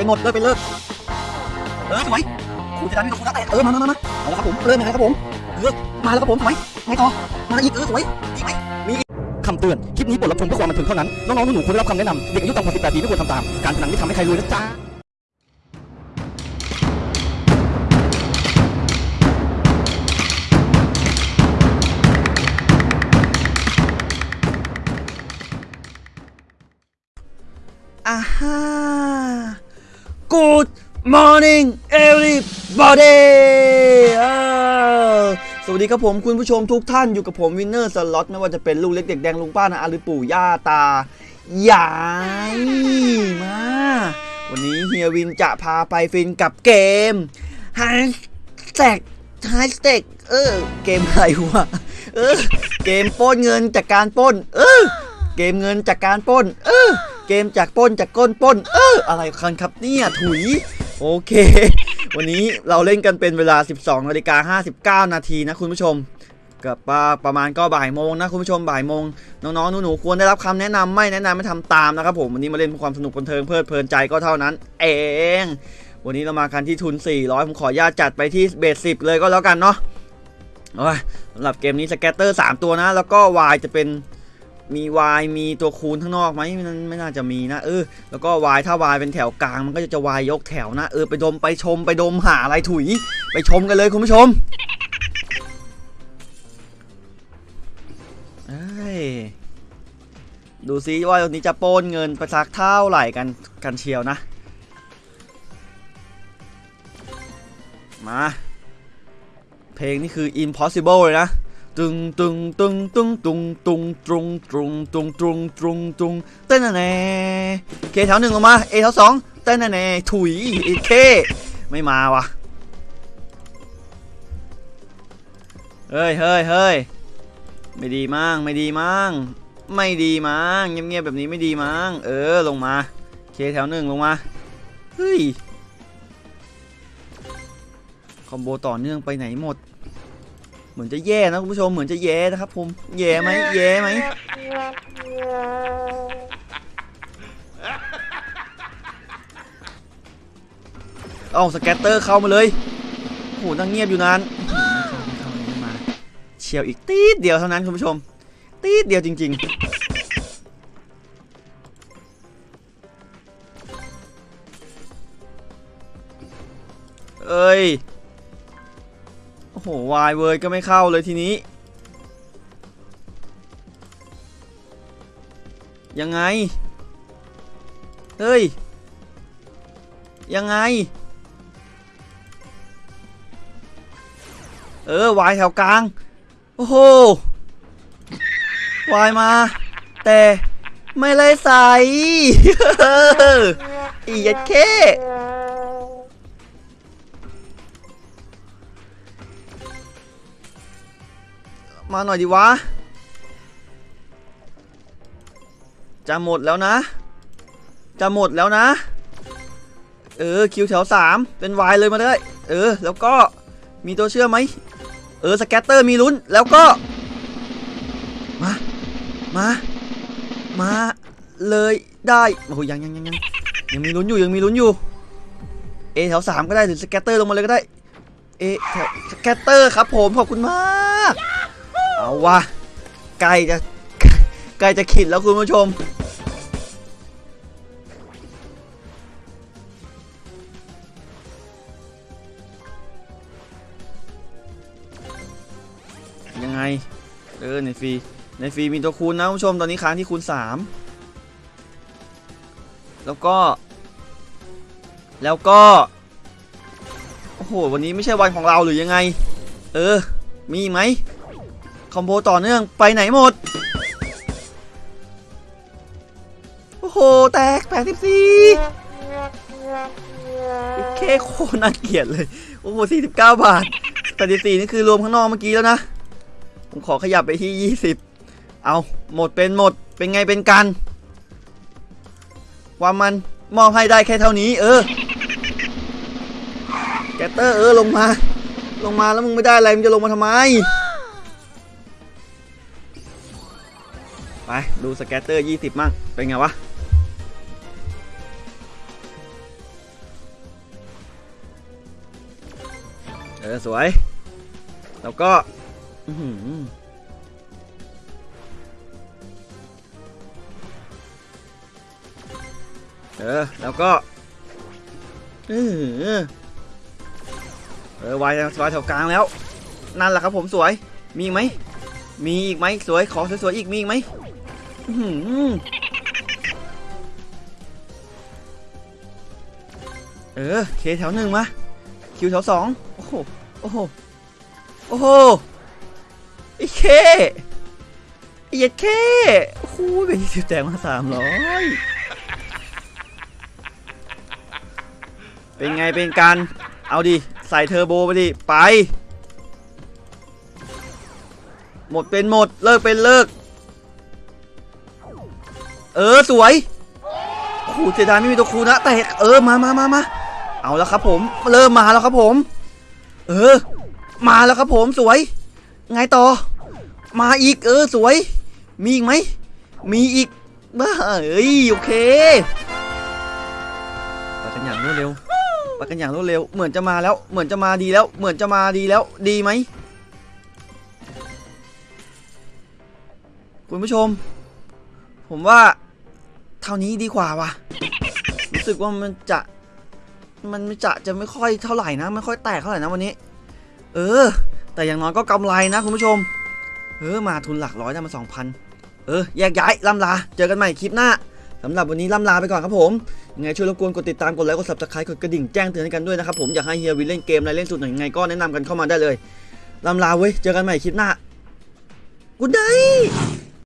เป็นหมดเลิกเป็นเลิกเออสวยคุณจะดันให้กับคุณได้เออมามามามาเอาละครับผมเริ่มยังไงครับผมเออมาแล้วครับผมสวยไงต่อมาอีกเออสวยอีกไหมมีคำเตือน คลิปนี้บทรับชมเพื่อความบันเทิงเท่านั้น น้องๆหนูๆควรได้รับคำแนะนำเด็กอายุต่ำกว่า18ปีไม่ควรทำตาม การพนันไม่ทำให้ใครรวยนะจ๊ะอ่าฮะ Good morning everybody สวัสดีครับผมคุณผู้ชมทุกท่านอยู่กับผมวินเนอร์สล็อตไม่ว่าจะเป็นลูกเล็กเด็กแดงลุงป้านะอาหรือปู่ย่าตายายมา วันนี้เฮียวินจะพาไปฟินกับเกม h a s h t a g h a s h t a g เออ เกมอะไรวะเออ เกมป้นเงินจากการป้น เออ เกมเงินจากการป้น เออ เกมจากป้นจากก้นป้น เอออะไรกันครับเนี่ยถุย โอเค วันนี้เราเล่นกันเป็นเวลา 12นาฬิกา59 นาทีนะคุณผู้ชมกับประประมาณก็บ่ายโมงนะคุณผู้ชมบ่ายโมงน้องๆหนูๆควรได้รับคำแนะนำไม่แนะนำไม่ทำตามนะครับผมวันนี้มาเล่นเพื่อความสนุกบันเทิงเพลิดเพลินใจก็เท่านั้น เอง วันนี้เรามากันที่ทุน 400 ผมขอญาตจัดไปที่เบสสิบเลยก็แล้วกันเนาะสำหรับเกมนี้สแกตเตอร์ 3 ตัวนะ แล้วก็ Y จะเป็น มี Y มีตัวคูณข้างนอกไหมมันไม่น่าจะมีนะเออแล้วก็ Y ถ้า Y เป็นแถวกลางมันก็จะจะ Y ยกแถวนะเออไปดมไปชมไปดมหาอะไรถุย ไปชมกันเลยคุณผู้ชมดูซิว่าตรงนี้จะโปนเงินไปสักเท่าไหร่กันกันเชียวนะ มา เพลงนี่คือ impossible เลยนะ ตึงตึงตึงตึงตุงตุงตรงตรงตุงตรงตรงตุงเต้นแน่เคแถวหนึ่งออกมาเอแถวสองเต้นแน่ถุยเอเคไม่มาวะเฮ้ยเฮ้ยเฮ้ยไม่ดีมั้งไม่ดีมั้งไม่ดีมั้งเงียบๆแบบนี้ไม่ดีมั้งเออลงมาK แถวหนึ่งลงมาเฮ้ย combo ต่อเนื่องไปไหนหมด เหมือนจะแย่นะคุณผู้ชมเหมือนจะแย่นะครับผมแย่ไหมแย่ไหมเอา scatter เข้ามาเลยโหนั่งเงียบอยู่นานเข้าไม่เข้าไม่มาเชียวอีกติ๊ดเดียวเท่านั้นคุณผู้ชม ตีดเดียวจริง ๆ เอ้ย โอ้โหวายเวอร์ก็ไม่เข้าเลยทีนี้ ยังไง เฮ้ย ยังไง เออวายแถวกลาง โอ้โหวายมา แต่ไม่เลยใส่อียัดเค มาหน่อยดิวะ จะหมดแล้วนะ จะหมดแล้วนะ เออคิวแถวสามเป็นวายเลยมาเลย เออ แล้วก็มีตัวเชื่อมไหม เออ scatter มีลุ้น แล้วก็ มา มา มาเลยได้โอ้โหยังยังยังยังยังมีลุ้นอยู่ยังมีลุ้นอยู่ A แถวสามก็ได้หรือ scatter ลงมาเลยก็ได้ A แถว scatter ครับผมขอบคุณมาก เอาวะใกล้จะใกล้จะขิดแล้วคุณผู้ชม ยังไง เออในฟรีในฟรีมีตัวคูณนะคุณผู้ชมตอนนี้ค้างที่คูณ 3 แล้วก็ แล้วก็ โอ้โห วันนี้ไม่ใช่วันของเราหรือยังไง เออ มีไหม คอมโบต่อเนื่องไปไหนหมด โอ้โห แตกแปดสิบสี่แค่โคน่าเกลียดเลย โอ้โหสี่สิบเก้าบาทแปดสิบสี่นี่คือรวมข้างนอกเมื่อกี้แล้วนะ ผมขอขยับไปที่ยี่สิบเอาหมดเป็นหมดเป็นไงเป็นกันความมันมอบให้ได้แค่เท่านี้ เออแกตเตอร์เออลงมา ลงมาแล้วมึงไม่ได้อะไรมึงจะลงมาทำไม ไปดูสแกตเตอร์ 20 มั่ง เป็นไงวะ เออ สวย แล้วก็เออ แล้วก็ เออ เออวายวายแถวกลางแล้ว นั่นแหละครับผมสวย มีไหมมีอีกไหมสวย ขอสวยๆอีกมีอีกไหม เออ เคแถวหนึ่งมาคิวแถวสองโอ้โห โอ้โห โอ้โหไอ้เคไอ้เยัดเคโอ้โหเป็นยี่สิบแตงมาสามร้อยเป็นไงเป็นการ เอาดิ ใส่เทอร์โบไปดิ ไป หมดเป็นหมด เลิกเป็นเลิก เออสวยโอ้โหเสียดายไม่มีตัวคูนะแต่เออมามามามาเอาแล้วครับผมเริ่มมาแล้วครับผม เออ มาแล้วครับผมสวย ไงต่อ มาอีกเออสวย มีอีกไหมมีอีกบ้าเอ้ยโอเคไปกันอย่างรวดเร็วไปกันอย่างรวดเร็ว เหมือนจะมาแล้ว เหมือนจะมาดีแล้ว เหมือนจะมาดีแล้ว ดีไหมคุณผู้ชม ผมว่าเท่านี้ดีกว่าว่ะรู้สึกว่ามันจะ มันจะจะไม่ค่อยเท่าไหร่นะ ไม่ค่อยแตกเท่าไหร่นะวันนี้ เออ แต่อย่างน้อยก็กำไรนะคุณผู้ชม เออ มาทุนหลักร้อยได้มาสองพันเออ แยกย้ายล่ำลา เจอกันใหม่คลิปหน้าสำหรับวันนี้ล่ำลาไปก่อนครับผมยังไงช่วยรบกวนกดติดตามกดไลค์กด subscribe กดกระดิ่งแจ้งเตือนให้กันด้วยนะครับผมอยากให้เฮียวิเล่นเกมอะไรเล่นสุดไหนยังไงก็แนะนำกันเข้ามาได้เลยล่ำลาเว้ยเจอกันใหม่คลิปหน้ากูได้